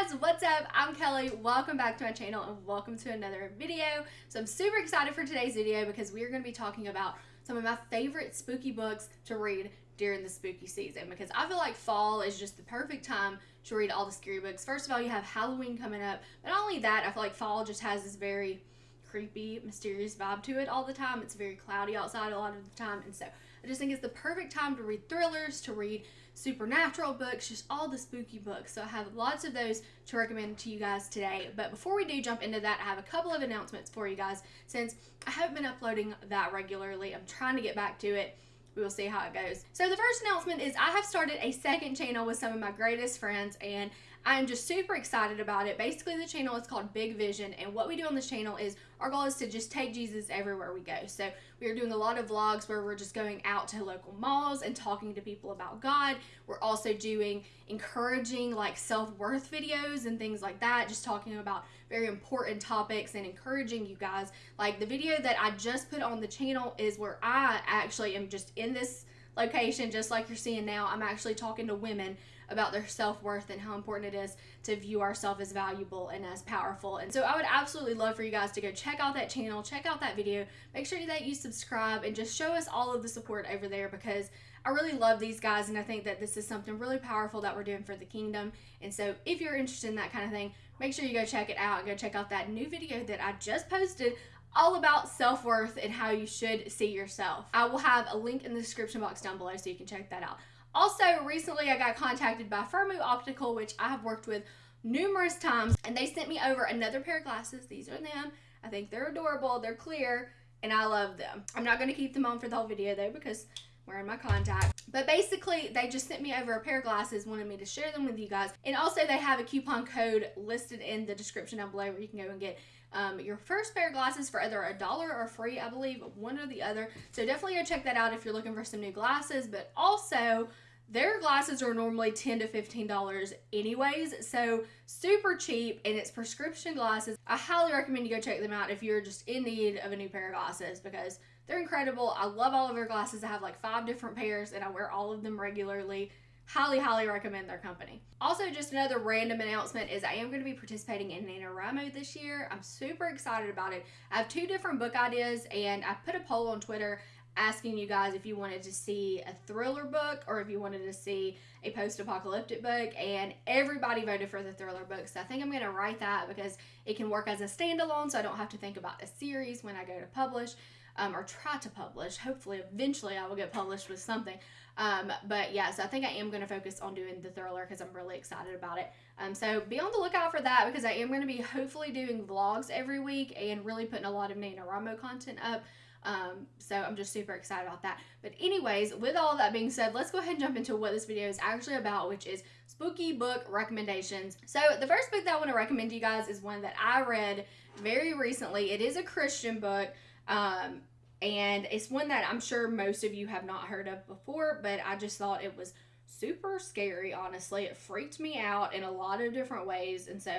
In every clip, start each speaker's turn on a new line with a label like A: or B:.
A: guys, what's up? I'm Kelly. Welcome back to my channel and welcome to another video. So I'm super excited for today's video because we are going to be talking about some of my favorite spooky books to read during the spooky season because I feel like fall is just the perfect time to read all the scary books. First of all, you have Halloween coming up, but not only that, I feel like fall just has this very creepy, mysterious vibe to it all the time. It's very cloudy outside a lot of the time, and so I just think it's the perfect time to read thrillers, to read supernatural books, just all the spooky books. So I have lots of those to recommend to you guys today. But before we do jump into that, I have a couple of announcements for you guys since I haven't been uploading that regularly. I'm trying to get back to it. We will see how it goes. So the first announcement is I have started a second channel with some of my greatest friends and I'm just super excited about it. Basically, the channel is called Big Vision, and what we do on this channel is our goal is to just take Jesus everywhere we go. So, we are doing a lot of vlogs where we're just going out to local malls and talking to people about God. We're also doing encouraging, like, self worth videos and things like that, just talking about very important topics and encouraging you guys. Like, the video that I just put on the channel is where I actually am just in this location, just like you're seeing now. I'm actually talking to women about their self-worth and how important it is to view ourselves as valuable and as powerful. And so I would absolutely love for you guys to go check out that channel, check out that video, make sure that you subscribe and just show us all of the support over there because I really love these guys and I think that this is something really powerful that we're doing for the kingdom. And so if you're interested in that kind of thing, make sure you go check it out. Go check out that new video that I just posted all about self-worth and how you should see yourself. I will have a link in the description box down below so you can check that out. Also, recently I got contacted by Firmoo Optical, which I have worked with numerous times, and they sent me over another pair of glasses. These are them. I think they're adorable. They're clear, and I love them. I'm not going to keep them on for the whole video, though, because wearing my contact. But basically, they just sent me over a pair of glasses, wanted me to share them with you guys. And also, they have a coupon code listed in the description down below where you can go and get um, your first pair of glasses for either a dollar or free, I believe, one or the other. So definitely go check that out if you're looking for some new glasses. But also, their glasses are normally 10 to $15 anyways, so super cheap and it's prescription glasses. I highly recommend you go check them out if you're just in need of a new pair of glasses because they're incredible. I love all of their glasses. I have like five different pairs and I wear all of them regularly highly, highly recommend their company. Also, just another random announcement is I am going to be participating in NaNoWriMo this year. I'm super excited about it. I have two different book ideas and I put a poll on Twitter asking you guys if you wanted to see a thriller book or if you wanted to see a post-apocalyptic book and everybody voted for the thriller book so i think i'm going to write that because it can work as a standalone so i don't have to think about a series when i go to publish um, or try to publish hopefully eventually i will get published with something um, but yeah, so I think I am going to focus on doing the thriller because I'm really excited about it. Um, so be on the lookout for that because I am going to be hopefully doing vlogs every week and really putting a lot of NaNoWriMo content up. Um, so I'm just super excited about that. But anyways, with all that being said, let's go ahead and jump into what this video is actually about, which is spooky book recommendations. So the first book that I want to recommend to you guys is one that I read very recently. It is a Christian book. Um, and it's one that I'm sure most of you have not heard of before, but I just thought it was super scary, honestly. It freaked me out in a lot of different ways. And so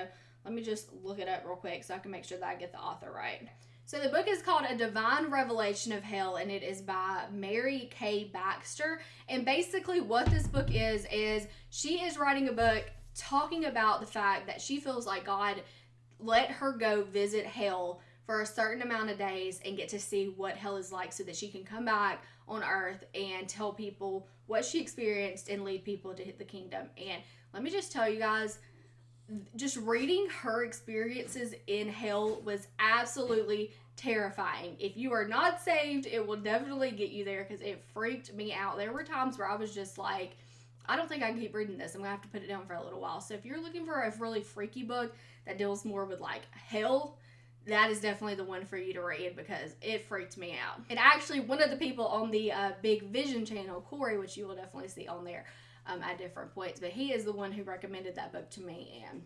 A: let me just look it up real quick so I can make sure that I get the author right. So the book is called A Divine Revelation of Hell and it is by Mary K. Baxter. And basically what this book is, is she is writing a book talking about the fact that she feels like God let her go visit hell for a certain amount of days and get to see what hell is like so that she can come back on earth and tell people what she experienced and lead people to hit the kingdom. And let me just tell you guys, just reading her experiences in hell was absolutely terrifying. If you are not saved, it will definitely get you there because it freaked me out. There were times where I was just like, I don't think I can keep reading this. I'm gonna have to put it down for a little while. So if you're looking for a really freaky book that deals more with like hell, that is definitely the one for you to read because it freaked me out. And actually, one of the people on the uh, Big Vision channel, Corey, which you will definitely see on there um, at different points, but he is the one who recommended that book to me. And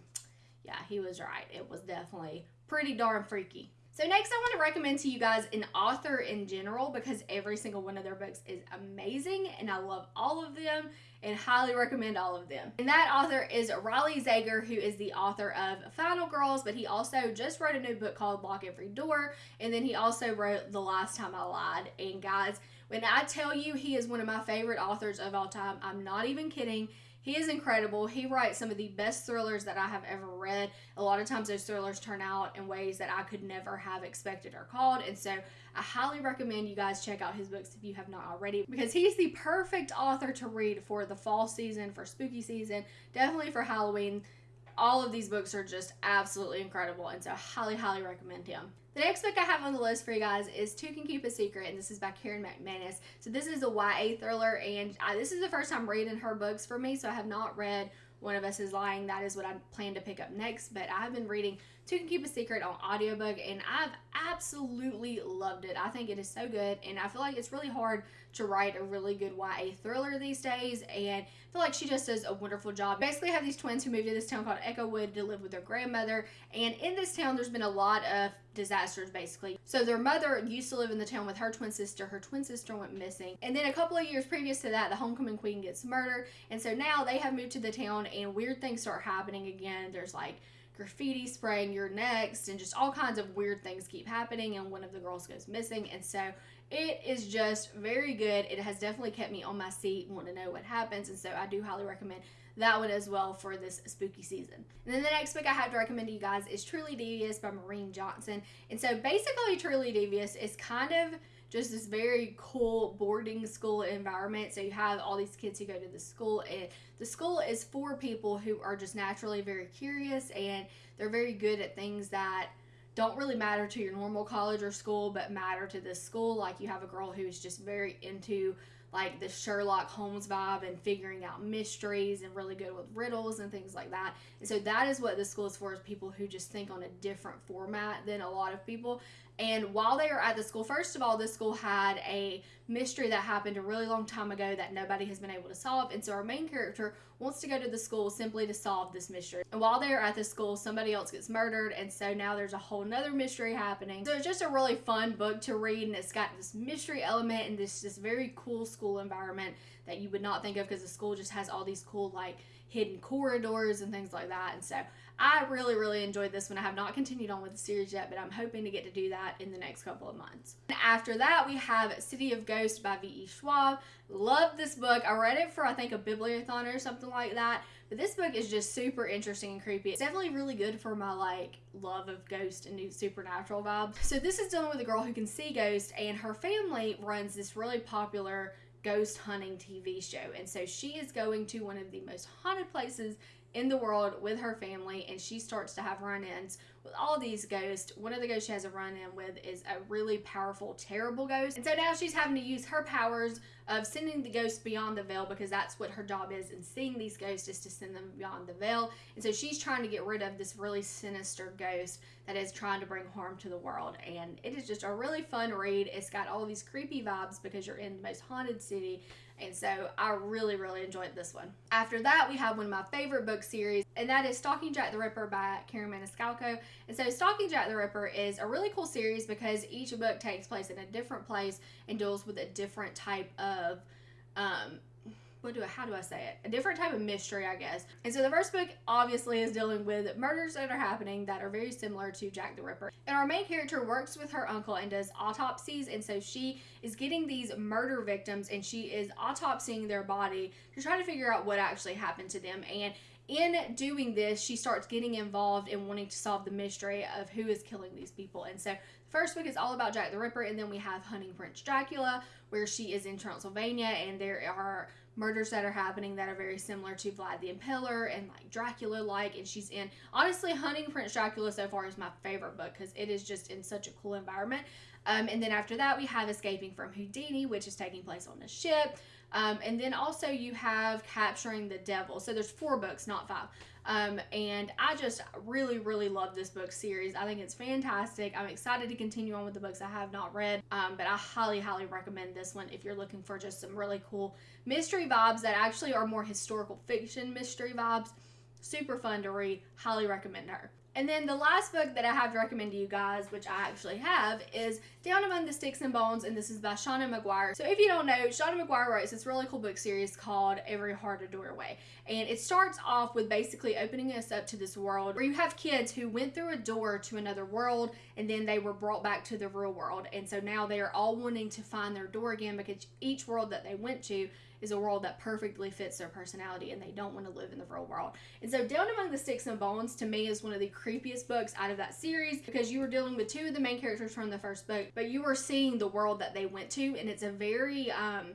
A: yeah, he was right. It was definitely pretty darn freaky. So next I want to recommend to you guys an author in general because every single one of their books is amazing and I love all of them and highly recommend all of them. And that author is Riley Sager who is the author of Final Girls but he also just wrote a new book called Lock Every Door and then he also wrote The Last Time I Lied and guys when I tell you he is one of my favorite authors of all time I'm not even kidding He is incredible. He writes some of the best thrillers that I have ever read. A lot of times those thrillers turn out in ways that I could never have expected or called. And so I highly recommend you guys check out his books if you have not already because he's the perfect author to read for the fall season, for spooky season, definitely for Halloween all of these books are just absolutely incredible and so I highly highly recommend him the next book I have on the list for you guys is Two Can Keep a Secret, and this is by Karen McManus. So this is a YA thriller, and I, this is the first time reading her books for me, so I have not read One of Us is Lying. That is what I plan to pick up next, but I have been reading Two Can Keep a Secret on audiobook, and I've absolutely loved it. I think it is so good, and I feel like it's really hard to write a really good YA thriller these days, and I feel like she just does a wonderful job. Basically, have these twins who moved to this town called Echowood to live with their grandmother, and in this town, there's been a lot of disasters basically. So their mother used to live in the town with her twin sister. Her twin sister went missing. And then a couple of years previous to that, the homecoming queen gets murdered. And so now they have moved to the town and weird things start happening again. There's like graffiti spraying your next and just all kinds of weird things keep happening and one of the girls goes missing and so it is just very good it has definitely kept me on my seat want to know what happens and so i do highly recommend that one as well for this spooky season. And then the next book I have to recommend to you guys is Truly Devious by Maureen Johnson. And so basically Truly Devious is kind of just this very cool boarding school environment. So you have all these kids who go to the school, and the school is for people who are just naturally very curious and they're very good at things that don't really matter to your normal college or school, but matter to this school. Like you have a girl who's just very into like the Sherlock Holmes vibe and figuring out mysteries and really good with riddles and things like that. And so that is what the school is for is people who just think on a different format than a lot of people. And while they are at the school, first of all, this school had a mystery that happened a really long time ago that nobody has been able to solve. And so our main character wants to go to the school simply to solve this mystery. And while they're at the school, somebody else gets murdered. And so now there's a whole nother mystery happening. So it's just a really fun book to read. And it's got this mystery element and this just very cool school environment that you would not think of because the school just has all these cool, like, hidden corridors and things like that. And so I really, really enjoyed this one. I have not continued on with the series yet, but I'm hoping to get to do that in the next couple of months. And After that, we have City of Ghosts by V.E. Schwab. Love this book. I read it for, I think, a bibliothon or something like that. But this book is just super interesting and creepy. It's definitely really good for my, like, love of ghost and supernatural vibes. So this is dealing with a girl who can see ghosts, and her family runs this really popular ghost hunting TV show. And so she is going to one of the most haunted places in the world with her family and she starts to have run-ins with all these ghosts. One of the ghosts she has a run-in with is a really powerful, terrible ghost. And so now she's having to use her powers of sending the ghosts beyond the veil because that's what her job is and seeing these ghosts is to send them beyond the veil. And so she's trying to get rid of this really sinister ghost that is trying to bring harm to the world. And it is just a really fun read. It's got all these creepy vibes because you're in the most haunted city and so I really, really enjoyed this one. After that, we have one of my favorite book series, and that is Stalking Jack the Ripper by Karen Maniscalco. And so Stalking Jack the Ripper is a really cool series because each book takes place in a different place and deals with a different type of um, what do I, how do I say it? A different type of mystery, I guess. And so the first book obviously is dealing with murders that are happening that are very similar to Jack the Ripper. And our main character works with her uncle and does autopsies. And so she is getting these murder victims and she is autopsying their body to try to figure out what actually happened to them. And in doing this, she starts getting involved in wanting to solve the mystery of who is killing these people. And so the first book is all about Jack the Ripper, and then we have Hunting Prince Dracula, where she is in Transylvania, and there are murders that are happening that are very similar to Vlad the Impaler and like Dracula like and she's in honestly Hunting Prince Dracula so far is my favorite book because it is just in such a cool environment. Um, and then after that we have Escaping from Houdini which is taking place on a ship um, and then also you have Capturing the Devil so there's four books not five um, and I just really, really love this book series. I think it's fantastic. I'm excited to continue on with the books I have not read, um, but I highly, highly recommend this one if you're looking for just some really cool mystery vibes that actually are more historical fiction mystery vibes. Super fun to read. Highly recommend her. And then the last book that I have to recommend to you guys, which I actually have, is Down Among the Sticks and Bones, and this is by Seanan McGuire. So if you don't know, Seanan McGuire writes this really cool book series called Every Heart a Doorway. And it starts off with basically opening us up to this world where you have kids who went through a door to another world and then they were brought back to the real world. And so now they are all wanting to find their door again because each world that they went to is a world that perfectly fits their personality and they don't want to live in the real world. And so Down Among the Sticks and Bones to me is one of the creepiest books out of that series because you were dealing with two of the main characters from the first book, but you were seeing the world that they went to and it's a very um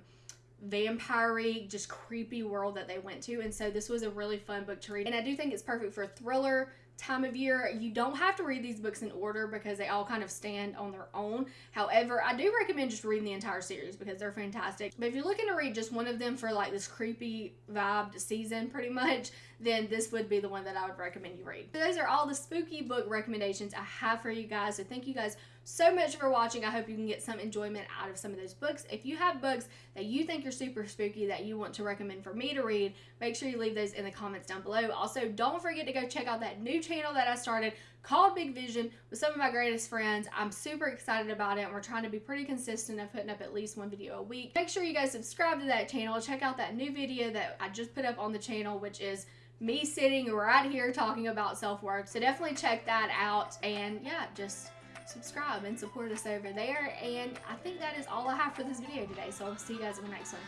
A: vampire just creepy world that they went to and so this was a really fun book to read and i do think it's perfect for thriller time of year. You don't have to read these books in order because they all kind of stand on their own. However, I do recommend just reading the entire series because they're fantastic. But if you're looking to read just one of them for like this creepy vibed season pretty much, then this would be the one that I would recommend you read. So those are all the spooky book recommendations I have for you guys. So thank you guys so much for watching. I hope you can get some enjoyment out of some of those books. If you have books that you think are super spooky that you want to recommend for me to read, make sure you leave those in the comments down below. Also, don't forget to go check out that new channel that I started called Big Vision with some of my greatest friends. I'm super excited about it we're trying to be pretty consistent of putting up at least one video a week. Make sure you guys subscribe to that channel. Check out that new video that I just put up on the channel, which is me sitting right here talking about self-worth. So definitely check that out and yeah, just subscribe and support us over there. And I think that is all I have for this video today. So I'll see you guys in the next one.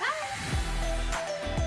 A: Bye!